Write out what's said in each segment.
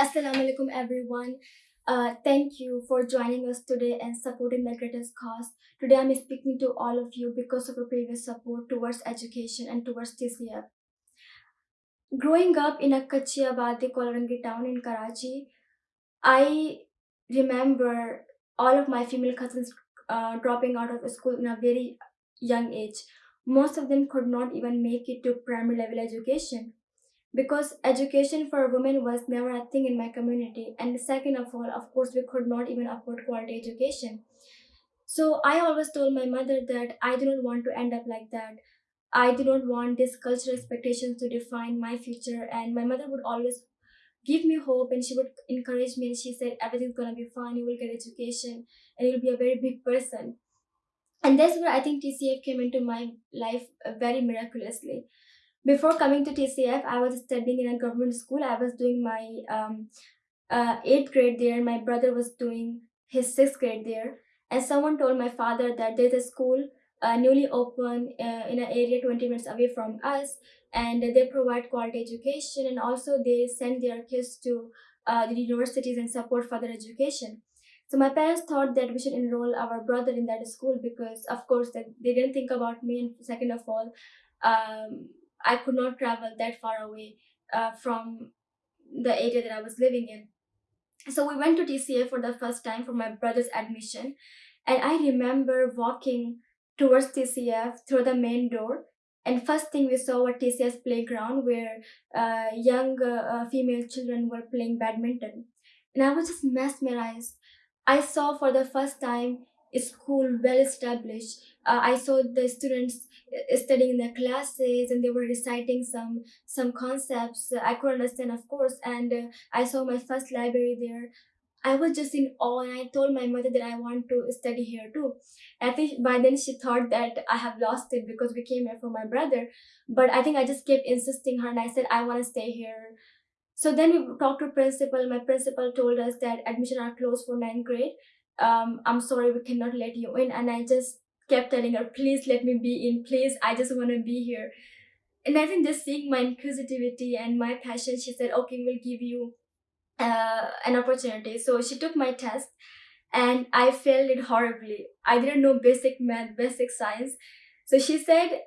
Assalamu alaikum everyone. Uh, thank you for joining us today and supporting the greatest cause. Today I'm speaking to all of you because of your previous support towards education and towards TCF. Growing up in a Kachiabadi Korangi town in Karachi, I remember all of my female cousins uh, dropping out of school in a very young age. Most of them could not even make it to primary level education because education for women was never a thing in my community. And second of all of course we could not even afford quality education. So i always told my mother that i do not want to end up like that. I do not want these cultural expectations to define my future. And my mother would always give me hope and she would encourage me and she said everything's gonna be fine. You will get education and you'll be a very big person. And that's where i think tcf came into my life very miraculously before coming to TCF, I was studying in a government school. I was doing my um, uh, eighth grade there. My brother was doing his sixth grade there. And someone told my father that there's a school uh, newly open uh, in an area 20 minutes away from us. And they provide quality education and also they send their kids to uh, the universities and support further education. So my parents thought that we should enroll our brother in that school because, of course, that they didn't think about me. And second of all, um, I could not travel that far away uh, from the area that I was living in. So we went to TCF for the first time for my brother's admission. And I remember walking towards TCF through the main door. And first thing we saw was TCF's playground where uh, young uh, uh, female children were playing badminton. And I was just mesmerized. I saw for the first time a school well established. Uh, I saw the students studying in their classes and they were reciting some some concepts. I could understand of course and uh, i saw my first library there. I was just in awe and i told my mother that i want to study here too. I think by then she thought that i have lost it because we came here for my brother but i think i just kept insisting her and i said i want to stay here. So then we talked to principal. My principal told us that admission are closed for ninth grade. Um, i'm sorry we cannot let you in and i just kept telling her, please let me be in, please, I just want to be here. And I think just seeing my inquisitivity and my passion, she said, okay, we'll give you uh, an opportunity. So she took my test and I failed it horribly. I didn't know basic math, basic science. So she said,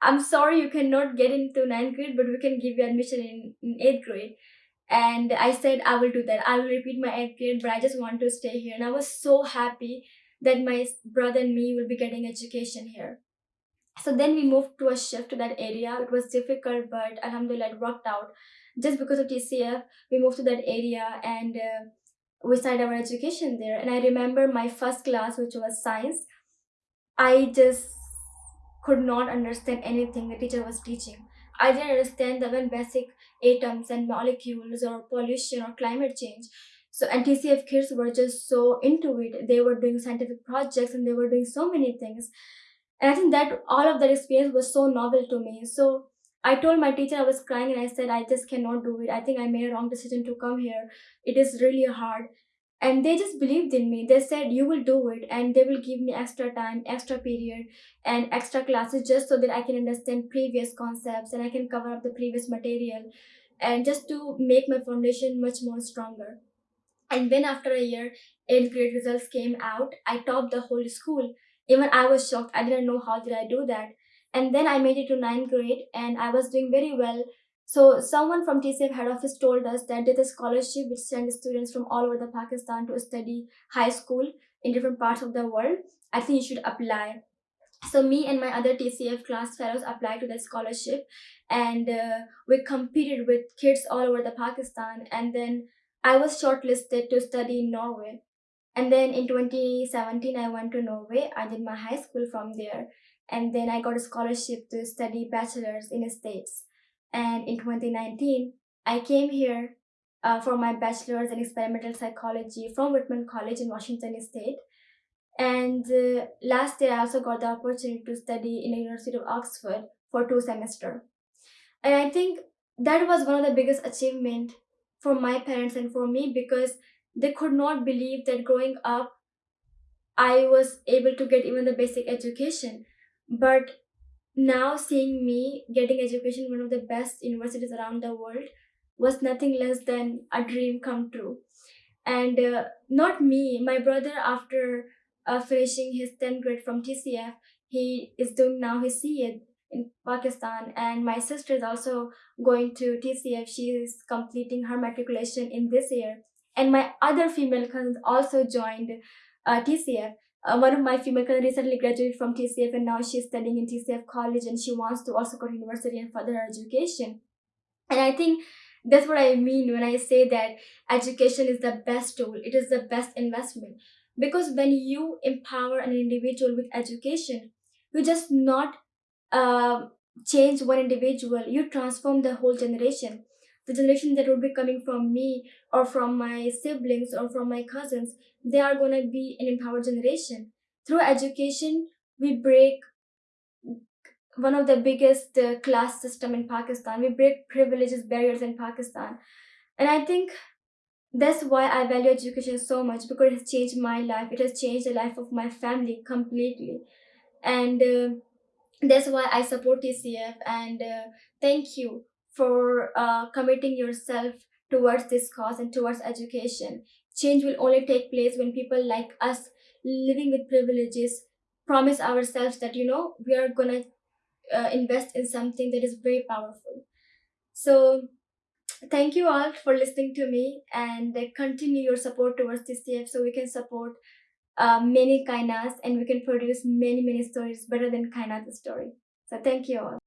I'm sorry you cannot get into ninth grade, but we can give you admission in, in eighth grade. And I said, I will do that. I will repeat my eighth grade, but I just want to stay here. And I was so happy that my brother and me will be getting education here. So then we moved to a shift to that area. It was difficult, but alhamdulillah, it worked out. Just because of TCF, we moved to that area and uh, we started our education there. And I remember my first class, which was science. I just could not understand anything the teacher was teaching. I didn't understand the even basic atoms and molecules or pollution or climate change. So NTCF kids were just so into it. They were doing scientific projects and they were doing so many things. And I think that all of that experience was so novel to me. So I told my teacher I was crying and I said, I just cannot do it. I think I made a wrong decision to come here. It is really hard. And they just believed in me. They said, You will do it. And they will give me extra time, extra period, and extra classes just so that I can understand previous concepts and I can cover up the previous material and just to make my foundation much more stronger. And then after a year, 8th grade results came out. I topped the whole school. Even I was shocked. I didn't know how did I do that. And then I made it to 9th grade and I was doing very well. So someone from TCF head office told us that there's a scholarship which sends students from all over the Pakistan to study high school in different parts of the world. I think you should apply. So me and my other TCF class fellows applied to that scholarship and uh, we competed with kids all over the Pakistan and then I was shortlisted to study in Norway. And then in 2017, I went to Norway. I did my high school from there. And then I got a scholarship to study bachelor's in the States. And in 2019, I came here uh, for my bachelor's in experimental psychology from Whitman College in Washington State. And uh, last year, I also got the opportunity to study in the University of Oxford for two semesters. And I think that was one of the biggest achievement for my parents and for me because they could not believe that growing up I was able to get even the basic education. But now seeing me getting education one of the best universities around the world, was nothing less than a dream come true. And uh, not me, my brother, after uh, finishing his 10th grade from TCF, he is doing now his CA in Pakistan, and my sister is also going to TCF. She is completing her matriculation in this year, and my other female cousins also joined uh, TCF. Uh, one of my female cousins recently graduated from TCF, and now she's studying in TCF college, and she wants to also go to university and further her education. And I think that's what I mean when I say that education is the best tool. It is the best investment because when you empower an individual with education, you just not uh, change one individual, you transform the whole generation. The generation that will be coming from me or from my siblings or from my cousins, they are going to be an empowered generation. Through education, we break one of the biggest uh, class system in Pakistan. We break privileges barriers in Pakistan, and I think that's why I value education so much because it has changed my life. It has changed the life of my family completely, and. Uh, that's why i support tcf and uh, thank you for uh, committing yourself towards this cause and towards education. Change will only take place when people like us living with privileges promise ourselves that you know we are gonna uh, invest in something that is very powerful. So thank you all for listening to me and continue your support towards tcf so we can support uh, many kainas and we can produce many many stories better than kaina's story. So thank you all